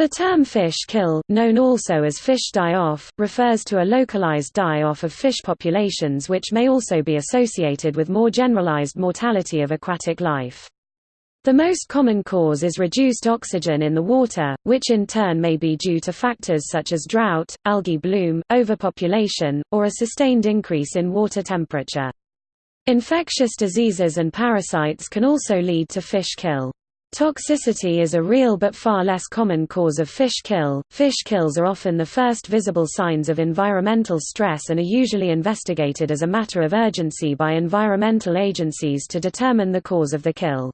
The term fish kill, known also as fish die-off, refers to a localized die-off of fish populations which may also be associated with more generalized mortality of aquatic life. The most common cause is reduced oxygen in the water, which in turn may be due to factors such as drought, algae bloom, overpopulation, or a sustained increase in water temperature. Infectious diseases and parasites can also lead to fish kill. Toxicity is a real but far less common cause of fish kill. Fish kills are often the first visible signs of environmental stress and are usually investigated as a matter of urgency by environmental agencies to determine the cause of the kill.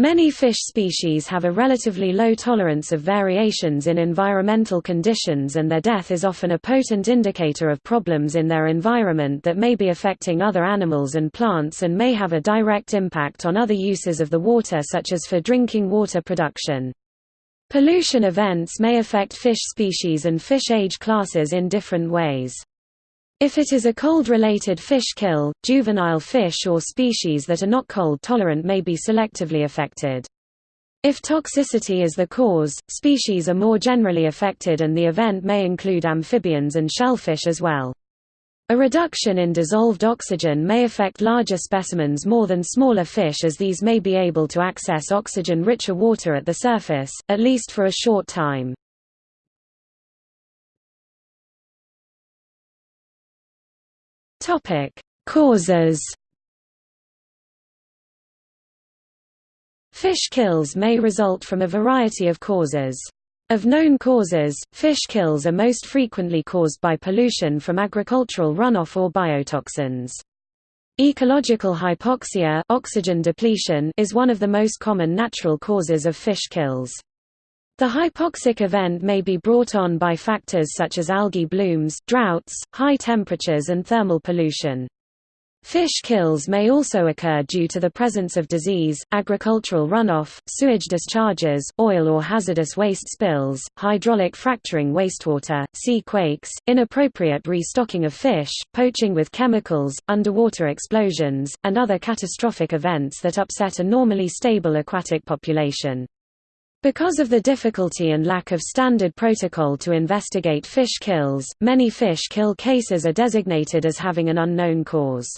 Many fish species have a relatively low tolerance of variations in environmental conditions and their death is often a potent indicator of problems in their environment that may be affecting other animals and plants and may have a direct impact on other uses of the water such as for drinking water production. Pollution events may affect fish species and fish age classes in different ways. If it is a cold-related fish kill, juvenile fish or species that are not cold-tolerant may be selectively affected. If toxicity is the cause, species are more generally affected and the event may include amphibians and shellfish as well. A reduction in dissolved oxygen may affect larger specimens more than smaller fish as these may be able to access oxygen-richer water at the surface, at least for a short time. Topic: Causes. Fish kills may result from a variety of causes. Of known causes, fish kills are most frequently caused by pollution from agricultural runoff or biotoxins. Ecological hypoxia oxygen depletion is one of the most common natural causes of fish kills. The hypoxic event may be brought on by factors such as algae blooms, droughts, high temperatures and thermal pollution. Fish kills may also occur due to the presence of disease, agricultural runoff, sewage discharges, oil or hazardous waste spills, hydraulic fracturing wastewater, sea quakes, inappropriate restocking of fish, poaching with chemicals, underwater explosions, and other catastrophic events that upset a normally stable aquatic population. Because of the difficulty and lack of standard protocol to investigate fish kills, many fish kill cases are designated as having an unknown cause.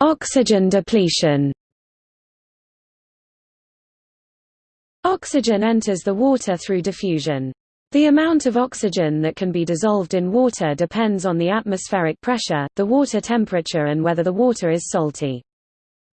Oxygen depletion Oxygen enters the water through diffusion. The amount of oxygen that can be dissolved in water depends on the atmospheric pressure, the water temperature and whether the water is salty.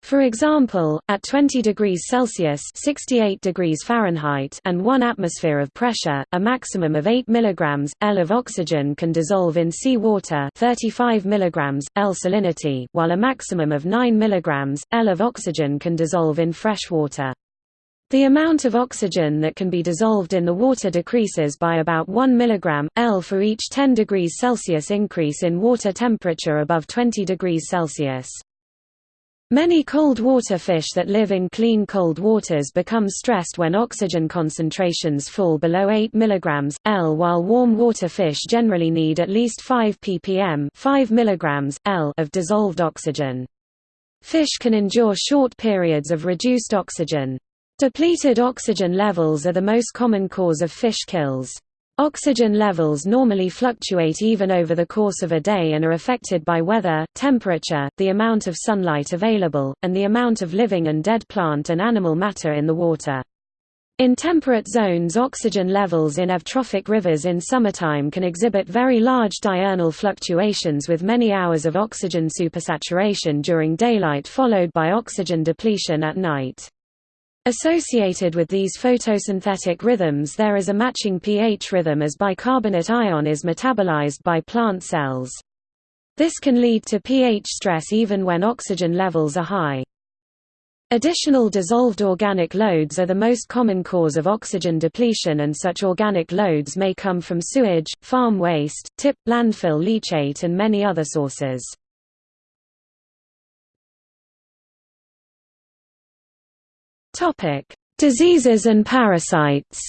For example, at 20 degrees Celsius 68 degrees Fahrenheit and 1 atmosphere of pressure, a maximum of 8 mg, L of oxygen can dissolve in sea water 35 mg, L salinity, while a maximum of 9 mg, L of oxygen can dissolve in fresh water. The amount of oxygen that can be dissolved in the water decreases by about 1 mg, L for each 10 degrees Celsius increase in water temperature above 20 degrees Celsius. Many cold water fish that live in clean cold waters become stressed when oxygen concentrations fall below 8 mg, L while warm water fish generally need at least 5 ppm 5 mg, L of dissolved oxygen. Fish can endure short periods of reduced oxygen. Depleted oxygen levels are the most common cause of fish kills. Oxygen levels normally fluctuate even over the course of a day and are affected by weather, temperature, the amount of sunlight available, and the amount of living and dead plant and animal matter in the water. In temperate zones oxygen levels in eutrophic rivers in summertime can exhibit very large diurnal fluctuations with many hours of oxygen supersaturation during daylight followed by oxygen depletion at night. Associated with these photosynthetic rhythms there is a matching pH rhythm as bicarbonate ion is metabolized by plant cells. This can lead to pH stress even when oxygen levels are high. Additional dissolved organic loads are the most common cause of oxygen depletion and such organic loads may come from sewage, farm waste, tip, landfill leachate and many other sources. Topic: Diseases and parasites.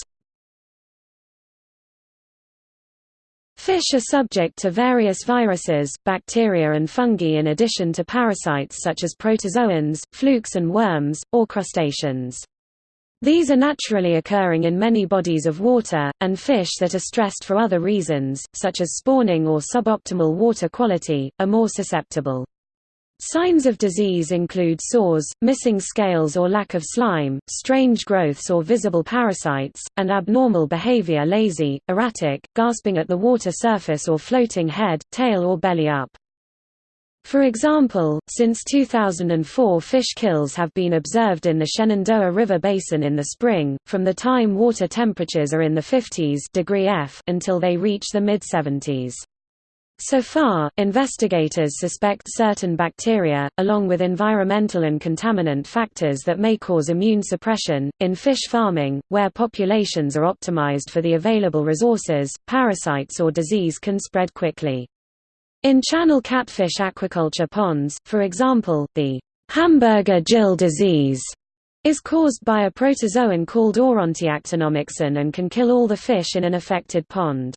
Fish are subject to various viruses, bacteria and fungi in addition to parasites such as protozoans, flukes and worms, or crustaceans. These are naturally occurring in many bodies of water, and fish that are stressed for other reasons, such as spawning or suboptimal water quality, are more susceptible. Signs of disease include sores, missing scales or lack of slime, strange growths or visible parasites, and abnormal behavior lazy, erratic, gasping at the water surface or floating head, tail or belly up. For example, since 2004 fish kills have been observed in the Shenandoah River Basin in the spring, from the time water temperatures are in the 50s degree F until they reach the mid-70s. So far, investigators suspect certain bacteria, along with environmental and contaminant factors that may cause immune suppression. In fish farming, where populations are optimized for the available resources, parasites or disease can spread quickly. In channel catfish aquaculture ponds, for example, the hamburger gill disease is caused by a protozoan called Aurantiactinomyxon and can kill all the fish in an affected pond.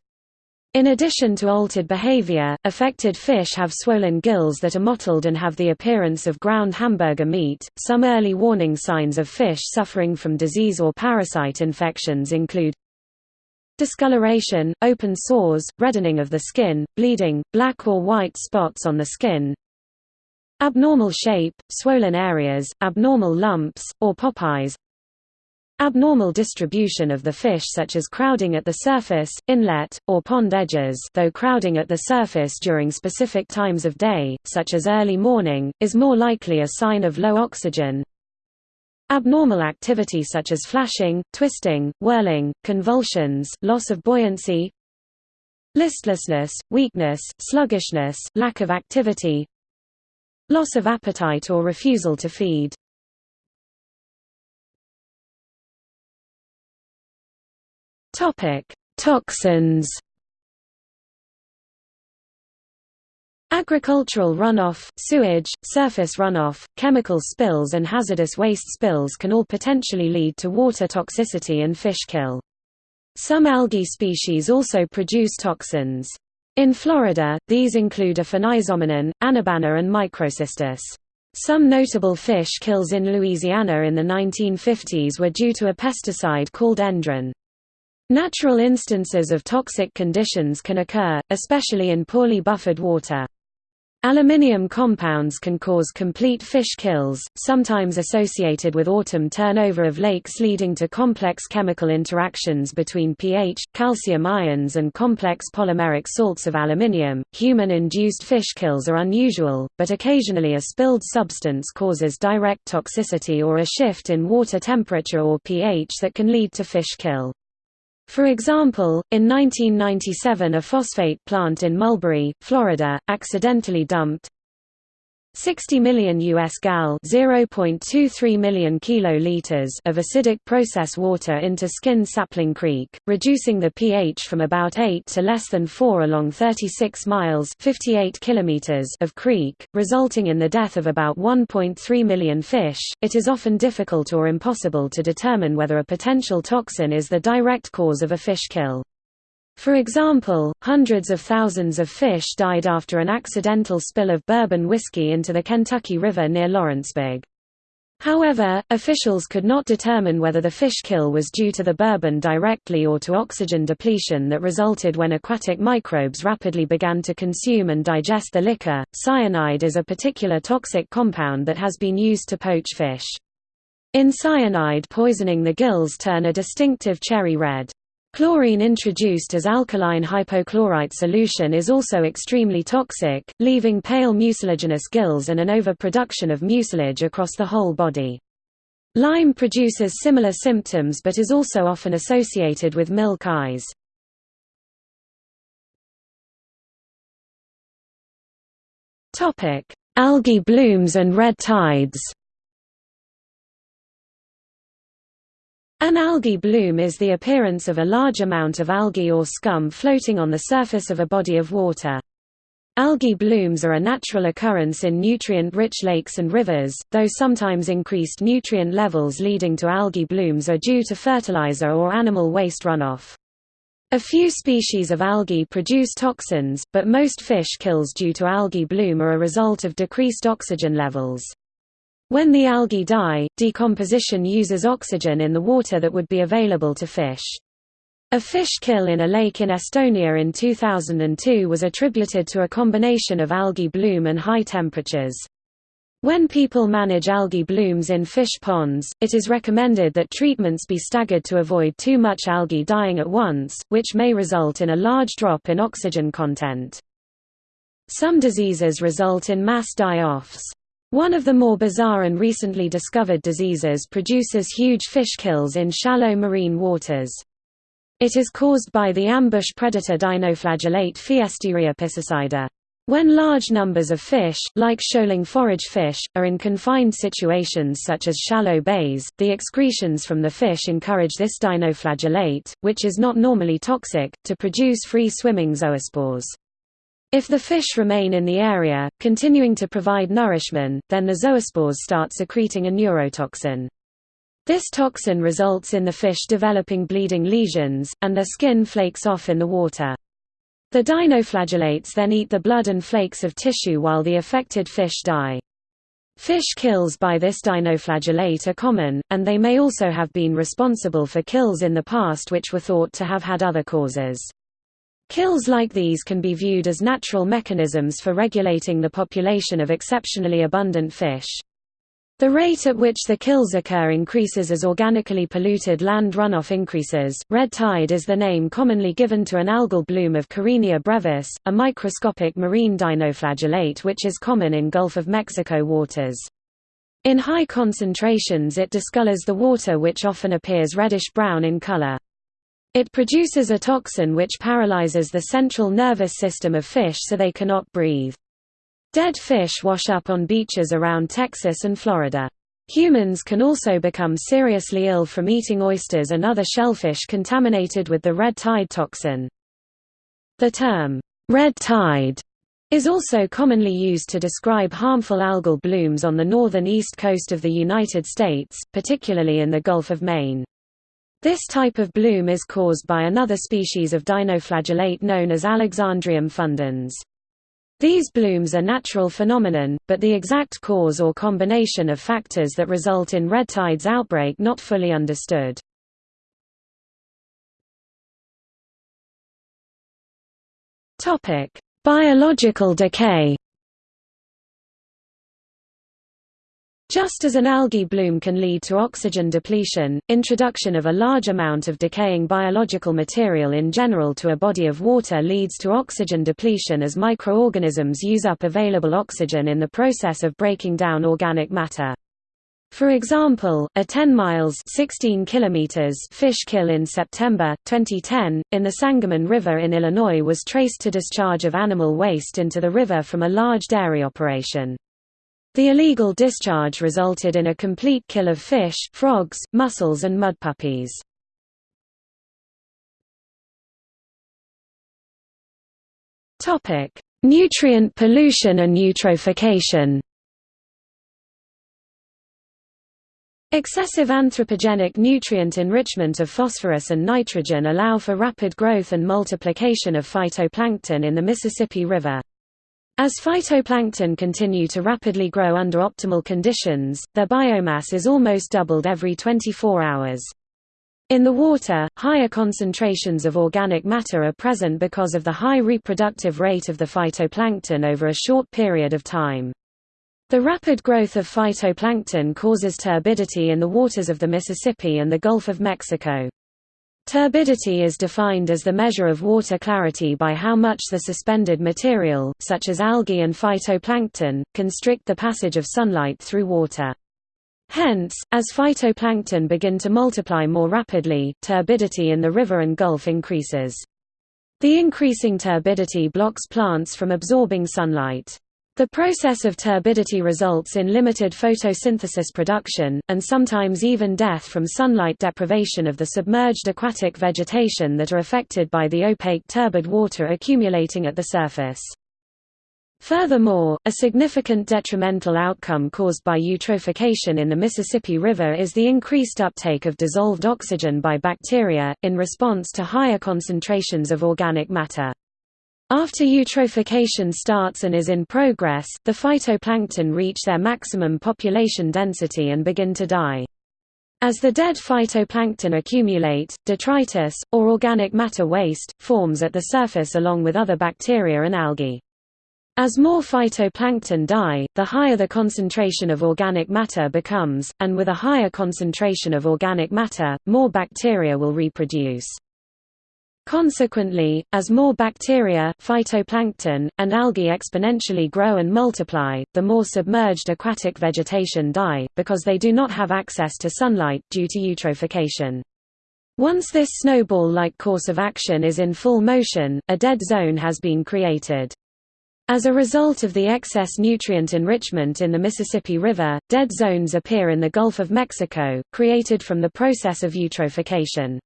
In addition to altered behavior, affected fish have swollen gills that are mottled and have the appearance of ground hamburger meat. Some early warning signs of fish suffering from disease or parasite infections include discoloration, open sores, reddening of the skin, bleeding, black or white spots on the skin, abnormal shape, swollen areas, abnormal lumps, or popeyes, abnormal distribution of the fish such as crowding at the surface, inlet, or pond edges though crowding at the surface during specific times of day, such as early morning, is more likely a sign of low oxygen, Abnormal activity such as flashing, twisting, whirling, convulsions, loss of buoyancy Listlessness, weakness, sluggishness, lack of activity Loss of appetite or refusal to feed Toxins Agricultural runoff, sewage, surface runoff, chemical spills and hazardous waste spills can all potentially lead to water toxicity and fish kill. Some algae species also produce toxins. In Florida, these include aphanizomenon, anabaena and Microcystis. Some notable fish kills in Louisiana in the 1950s were due to a pesticide called Endrin. Natural instances of toxic conditions can occur, especially in poorly buffered water. Aluminium compounds can cause complete fish kills, sometimes associated with autumn turnover of lakes leading to complex chemical interactions between pH, calcium ions and complex polymeric salts of aluminium. Human-induced fish kills are unusual, but occasionally a spilled substance causes direct toxicity or a shift in water temperature or pH that can lead to fish kill. For example, in 1997 a phosphate plant in Mulberry, Florida, accidentally dumped 60 million US gal 0.23 million kiloliters of acidic process water into Skinned Sapling Creek, reducing the pH from about 8 to less than 4 along 36 miles 58 kilometers of creek, resulting in the death of about 1.3 million fish. It is often difficult or impossible to determine whether a potential toxin is the direct cause of a fish kill. For example, hundreds of thousands of fish died after an accidental spill of bourbon whiskey into the Kentucky River near Lawrenceburg. However, officials could not determine whether the fish kill was due to the bourbon directly or to oxygen depletion that resulted when aquatic microbes rapidly began to consume and digest the liquor. Cyanide is a particular toxic compound that has been used to poach fish. In cyanide poisoning the gills turn a distinctive cherry red. Chlorine introduced as alkaline hypochlorite solution is also extremely toxic, leaving pale mucilaginous gills and an overproduction of mucilage across the whole body. Lime produces similar symptoms but is also often associated with milk eyes. Algae blooms and red tides An algae bloom is the appearance of a large amount of algae or scum floating on the surface of a body of water. Algae blooms are a natural occurrence in nutrient-rich lakes and rivers, though sometimes increased nutrient levels leading to algae blooms are due to fertilizer or animal waste runoff. A few species of algae produce toxins, but most fish kills due to algae bloom are a result of decreased oxygen levels. When the algae die, decomposition uses oxygen in the water that would be available to fish. A fish kill in a lake in Estonia in 2002 was attributed to a combination of algae bloom and high temperatures. When people manage algae blooms in fish ponds, it is recommended that treatments be staggered to avoid too much algae dying at once, which may result in a large drop in oxygen content. Some diseases result in mass die-offs. One of the more bizarre and recently discovered diseases produces huge fish kills in shallow marine waters. It is caused by the ambush predator dinoflagellate Pfiesteria piscicida. When large numbers of fish, like shoaling forage fish, are in confined situations such as shallow bays, the excretions from the fish encourage this dinoflagellate, which is not normally toxic, to produce free-swimming zoospores. If the fish remain in the area, continuing to provide nourishment, then the zoospores start secreting a neurotoxin. This toxin results in the fish developing bleeding lesions, and their skin flakes off in the water. The dinoflagellates then eat the blood and flakes of tissue while the affected fish die. Fish kills by this dinoflagellate are common, and they may also have been responsible for kills in the past which were thought to have had other causes. Kills like these can be viewed as natural mechanisms for regulating the population of exceptionally abundant fish. The rate at which the kills occur increases as organically polluted land runoff increases. Red tide is the name commonly given to an algal bloom of Karenia brevis, a microscopic marine dinoflagellate which is common in Gulf of Mexico waters. In high concentrations it discolors the water which often appears reddish-brown in color. It produces a toxin which paralyzes the central nervous system of fish so they cannot breathe. Dead fish wash up on beaches around Texas and Florida. Humans can also become seriously ill from eating oysters and other shellfish contaminated with the red tide toxin. The term, red tide, is also commonly used to describe harmful algal blooms on the northern east coast of the United States, particularly in the Gulf of Maine. This type of bloom is caused by another species of dinoflagellate known as Alexandrium fundyense. These blooms are natural phenomenon, but the exact cause or combination of factors that result in red tide's outbreak not fully understood. Biological decay Just as an algae bloom can lead to oxygen depletion, introduction of a large amount of decaying biological material in general to a body of water leads to oxygen depletion as microorganisms use up available oxygen in the process of breaking down organic matter. For example, a 10 miles 16 kilometers fish kill in September, 2010, in the Sangamon River in Illinois was traced to discharge of animal waste into the river from a large dairy operation. The illegal discharge resulted in a complete kill of fish, frogs, mussels and mud puppies. Nutrient pollution and eutrophication Excessive anthropogenic nutrient enrichment of phosphorus and nitrogen allow for rapid growth and multiplication of phytoplankton in the Mississippi River. As phytoplankton continue to rapidly grow under optimal conditions, their biomass is almost doubled every 24 hours. In the water, higher concentrations of organic matter are present because of the high reproductive rate of the phytoplankton over a short period of time. The rapid growth of phytoplankton causes turbidity in the waters of the Mississippi and the Gulf of Mexico. Turbidity is defined as the measure of water clarity by how much the suspended material, such as algae and phytoplankton, constrict the passage of sunlight through water. Hence, as phytoplankton begin to multiply more rapidly, turbidity in the river and gulf increases. The increasing turbidity blocks plants from absorbing sunlight. The process of turbidity results in limited photosynthesis production, and sometimes even death from sunlight deprivation of the submerged aquatic vegetation that are affected by the opaque turbid water accumulating at the surface. Furthermore, a significant detrimental outcome caused by eutrophication in the Mississippi River is the increased uptake of dissolved oxygen by bacteria, in response to higher concentrations of organic matter. After eutrophication starts and is in progress, the phytoplankton reach their maximum population density and begin to die. As the dead phytoplankton accumulate, detritus, or organic matter waste, forms at the surface along with other bacteria and algae. As more phytoplankton die, the higher the concentration of organic matter becomes, and with a higher concentration of organic matter, more bacteria will reproduce. Consequently, as more bacteria, phytoplankton, and algae exponentially grow and multiply, the more submerged aquatic vegetation die, because they do not have access to sunlight, due to eutrophication. Once this snowball-like course of action is in full motion, a dead zone has been created. As a result of the excess nutrient enrichment in the Mississippi River, dead zones appear in the Gulf of Mexico, created from the process of eutrophication.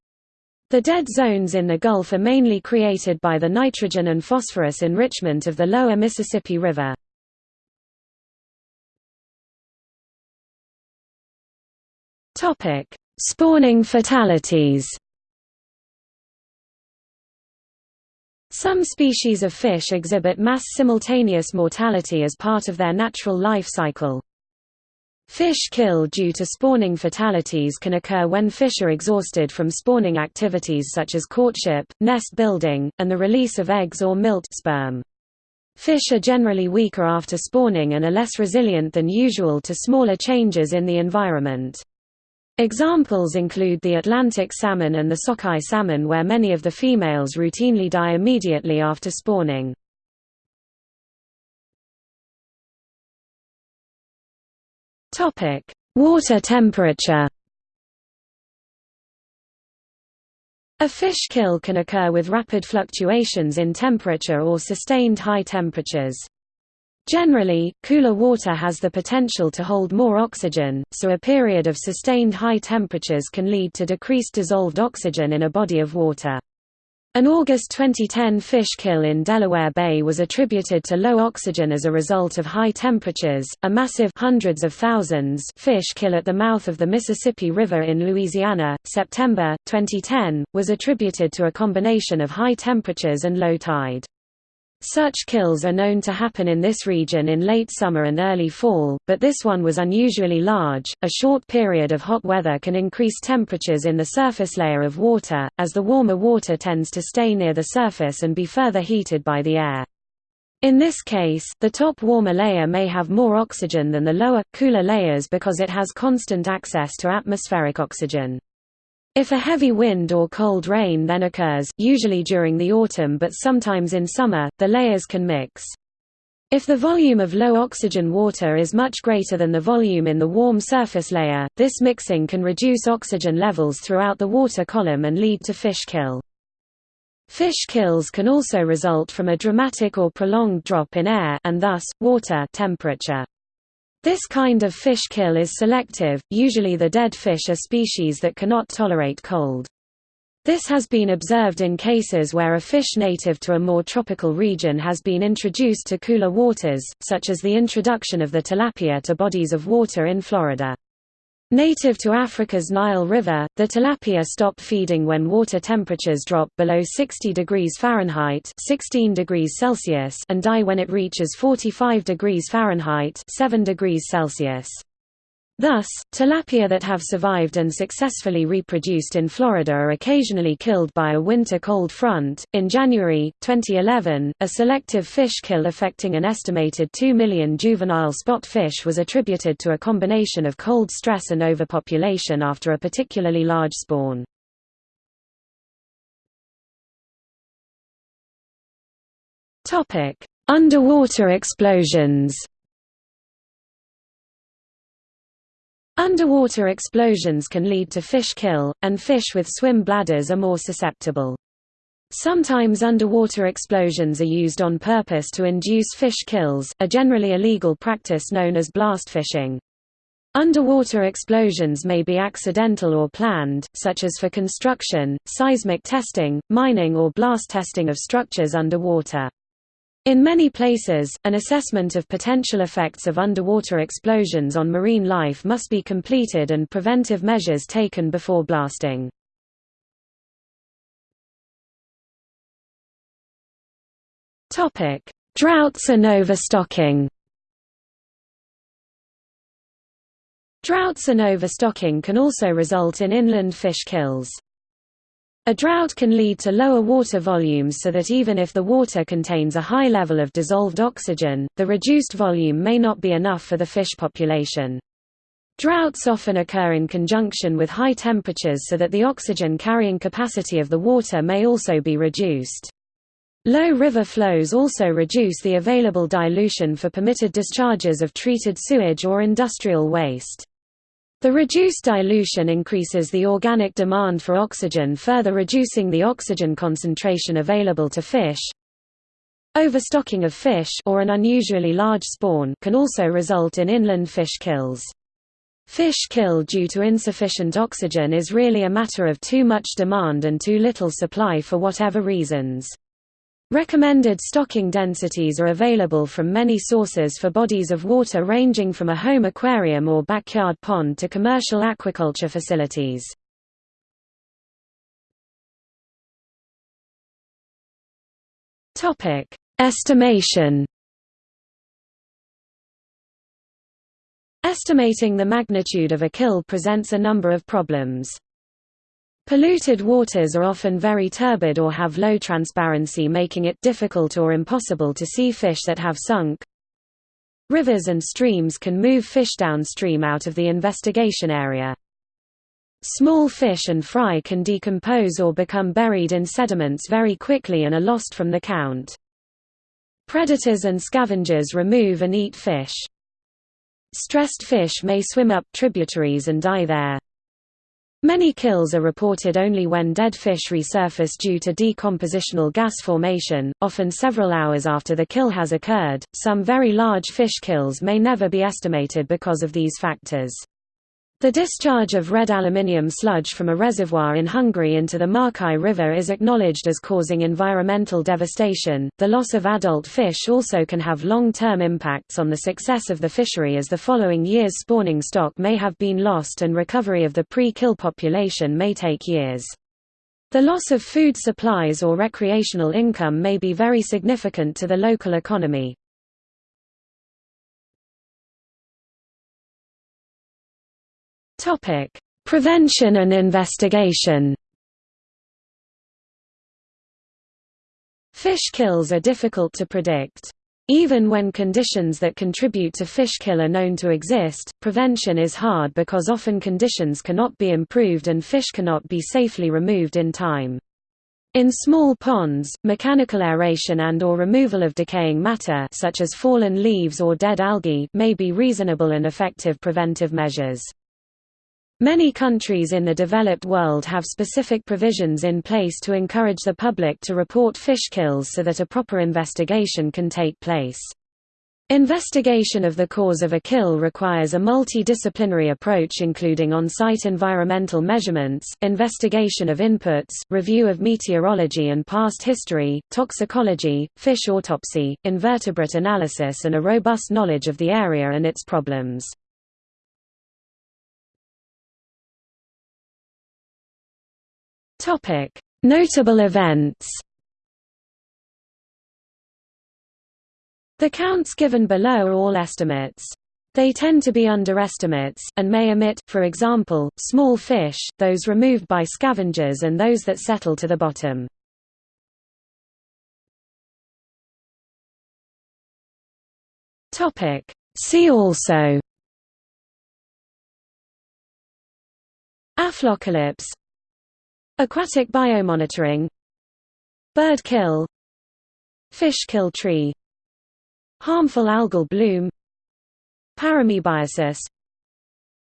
The dead zones in the Gulf are mainly created by the nitrogen and phosphorus enrichment of the lower Mississippi River. Spawning fatalities Some species of fish exhibit mass simultaneous mortality as part of their natural life cycle. Fish kill due to spawning fatalities can occur when fish are exhausted from spawning activities such as courtship, nest building, and the release of eggs or milt sperm. Fish are generally weaker after spawning and are less resilient than usual to smaller changes in the environment. Examples include the Atlantic salmon and the sockeye salmon where many of the females routinely die immediately after spawning. Water temperature A fish kill can occur with rapid fluctuations in temperature or sustained high temperatures. Generally, cooler water has the potential to hold more oxygen, so a period of sustained high temperatures can lead to decreased dissolved oxygen in a body of water. An August 2010 fish kill in Delaware Bay was attributed to low oxygen as a result of high temperatures. A massive hundreds of thousands fish kill at the mouth of the Mississippi River in Louisiana, September 2010, was attributed to a combination of high temperatures and low tide. Such kills are known to happen in this region in late summer and early fall, but this one was unusually large. A short period of hot weather can increase temperatures in the surface layer of water, as the warmer water tends to stay near the surface and be further heated by the air. In this case, the top warmer layer may have more oxygen than the lower, cooler layers because it has constant access to atmospheric oxygen. If a heavy wind or cold rain then occurs, usually during the autumn but sometimes in summer, the layers can mix. If the volume of low oxygen water is much greater than the volume in the warm surface layer, this mixing can reduce oxygen levels throughout the water column and lead to fish kill. Fish kills can also result from a dramatic or prolonged drop in air and thus, water temperature. This kind of fish kill is selective, usually the dead fish are species that cannot tolerate cold. This has been observed in cases where a fish native to a more tropical region has been introduced to cooler waters, such as the introduction of the tilapia to bodies of water in Florida. Native to Africa's Nile River, the tilapia stop feeding when water temperatures drop below 60 degrees Fahrenheit 16 degrees Celsius and die when it reaches 45 degrees Fahrenheit 7 degrees Celsius. Thus, tilapia that have survived and successfully reproduced in Florida are occasionally killed by a winter cold front. In January 2011, a selective fish kill affecting an estimated 2 million juvenile spot fish was attributed to a combination of cold stress and overpopulation after a particularly large spawn. Topic: Underwater explosions. Underwater explosions can lead to fish kill, and fish with swim bladders are more susceptible. Sometimes underwater explosions are used on purpose to induce fish kills, a generally illegal practice known as blast fishing. Underwater explosions may be accidental or planned, such as for construction, seismic testing, mining or blast testing of structures underwater. In many places, an assessment of potential effects of underwater explosions on marine life must be completed and preventive measures taken before blasting. Droughts and overstocking Droughts and overstocking can also result in inland fish kills. A drought can lead to lower water volumes so that even if the water contains a high level of dissolved oxygen, the reduced volume may not be enough for the fish population. Droughts often occur in conjunction with high temperatures so that the oxygen carrying capacity of the water may also be reduced. Low river flows also reduce the available dilution for permitted discharges of treated sewage or industrial waste. The reduced dilution increases the organic demand for oxygen further reducing the oxygen concentration available to fish. Overstocking of fish or an unusually large spawn can also result in inland fish kills. Fish kill due to insufficient oxygen is really a matter of too much demand and too little supply for whatever reasons. Recommended stocking densities are available from many sources for bodies of water ranging from a home aquarium or backyard pond to commercial aquaculture facilities. Estimation Estimating the magnitude of a kill presents a number of problems. Polluted waters are often very turbid or have low transparency making it difficult or impossible to see fish that have sunk. Rivers and streams can move fish downstream out of the investigation area. Small fish and fry can decompose or become buried in sediments very quickly and are lost from the count. Predators and scavengers remove and eat fish. Stressed fish may swim up tributaries and die there. Many kills are reported only when dead fish resurface due to decompositional gas formation, often several hours after the kill has occurred. Some very large fish kills may never be estimated because of these factors. The discharge of red aluminium sludge from a reservoir in Hungary into the Marcal River is acknowledged as causing environmental devastation. The loss of adult fish also can have long term impacts on the success of the fishery, as the following year's spawning stock may have been lost and recovery of the pre kill population may take years. The loss of food supplies or recreational income may be very significant to the local economy. Topic: Prevention and investigation. Fish kills are difficult to predict. Even when conditions that contribute to fish kill are known to exist, prevention is hard because often conditions cannot be improved and fish cannot be safely removed in time. In small ponds, mechanical aeration and or removal of decaying matter such as fallen leaves or dead algae may be reasonable and effective preventive measures. Many countries in the developed world have specific provisions in place to encourage the public to report fish kills so that a proper investigation can take place. Investigation of the cause of a kill requires a multidisciplinary approach including on-site environmental measurements, investigation of inputs, review of meteorology and past history, toxicology, fish autopsy, invertebrate analysis and a robust knowledge of the area and its problems. Notable events. The counts given below are all estimates. They tend to be underestimates, and may omit, for example, small fish, those removed by scavengers and those that settle to the bottom. See also Aflockalypse Aquatic biomonitoring. Bird kill. Fish kill tree. Harmful algal bloom. Paramoebiosis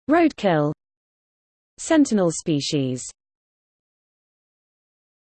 Roadkill. Sentinel species